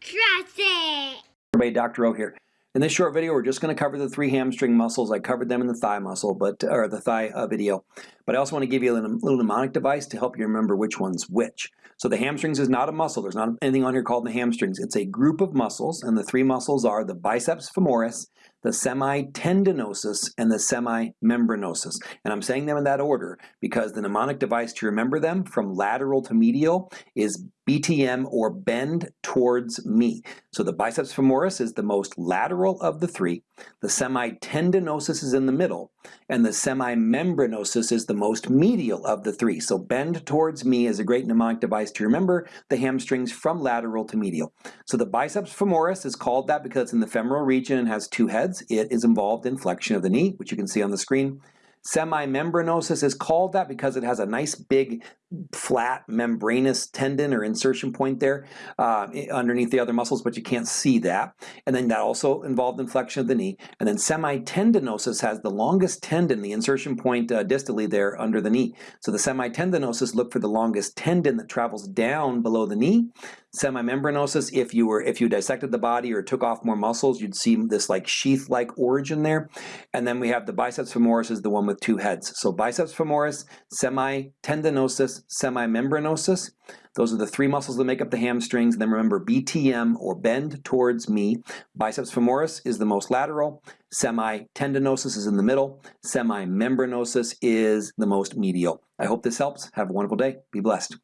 Trust it. Everybody, Dr. O here. In this short video, we're just going to cover the three hamstring muscles. I covered them in the thigh muscle, but or the thigh uh, video. But I also want to give you a little, mnemonic device to help you remember which one's which. So the hamstrings is not a muscle. There's not anything on here called the hamstrings. It's a group of muscles, and the three muscles are the biceps femoris, the semitendinosus, and the semimembranosus. And I'm saying them in that order because the mnemonic device to remember them from lateral to medial is BTM or bend towards me. So the biceps femoris is the most lateral of the three, the semitendinosus is in the middle, and the semimembranosus is the most medial of the three. So bend towards me is a great mnemonic device to remember the hamstrings from lateral to medial. So the biceps femoris is called that because it's in the femoral region and has two heads. It is involved in flexion of the knee, which you can see on the screen. Semimembranosus is called that because it has a nice big flat membranous tendon or insertion point there uh, underneath the other muscles, but you can't see that. And then that also involved in flexion of the knee. And then semitendinosus has the longest tendon, the insertion point uh, distally there under the knee. So the semitendinosus look for the longest tendon that travels down below the knee. Semimembranosus, if you were if you dissected the body or took off more muscles, you'd see this like sheath-like origin there. And then we have the biceps femoris is the one with two heads. So biceps femoris, semitendinosus, semimembranosus. Those are the three muscles that make up the hamstrings. And then remember BTM or bend towards me. Biceps femoris is the most lateral. Semitendinosus is in the middle. Semimembranosus is the most medial. I hope this helps. Have a wonderful day. Be blessed.